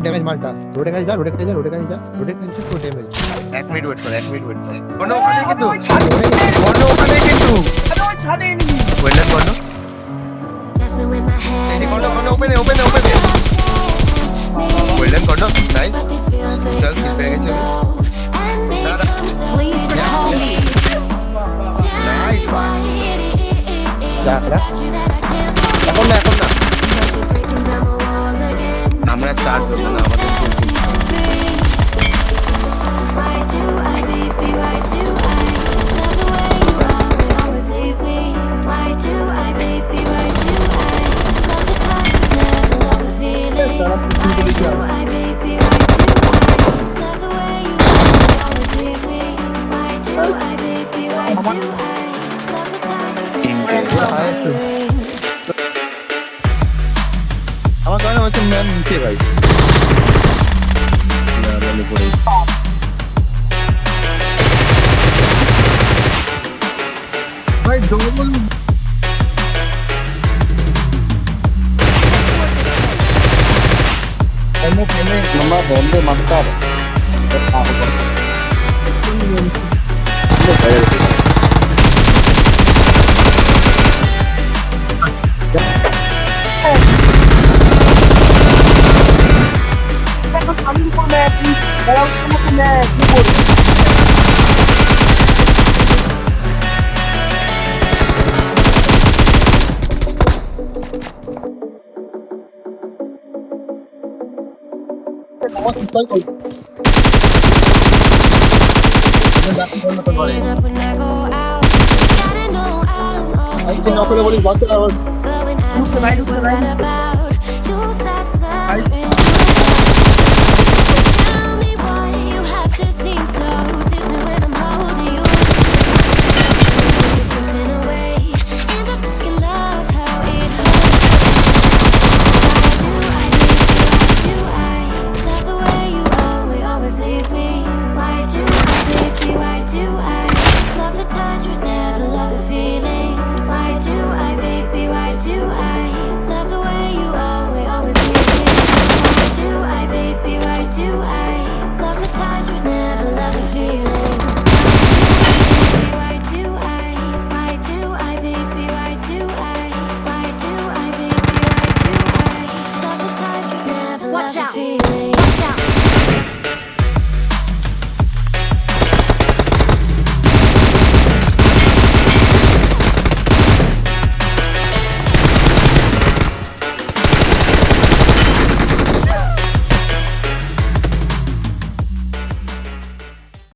Damage মালটা রোডে কাছে যা রোডে কাছে যা রোডে কাছে যা রোডে কাছে যা, তোর ড্যামেজ এক মিনিট ওয়েট কর এক মিনিট ওয়েট কর। বন্ধ ওখানে কিন্তু। বন্ধ ওখানে কিন্তু। বন্ধ ছাদে নি ওয়েলেন বন্ধ এই বন্ধ বন্ধ ওপেনে ওপেনে ওপেনে ওয়েলেন বন্ধ নাইস চল কিল পেয়ে গেছে দাদা Please call me. যা আমরা স্টার্ট করবো না আমাদের அவன் வச்சிருந்தேன் நிச்சய பாய் भाई डबल एमओ पहले मम्मा बॉम्बे मत कर Oh. Ela como né, i'm going to body, what's the hour? Who's the night? Who's the night?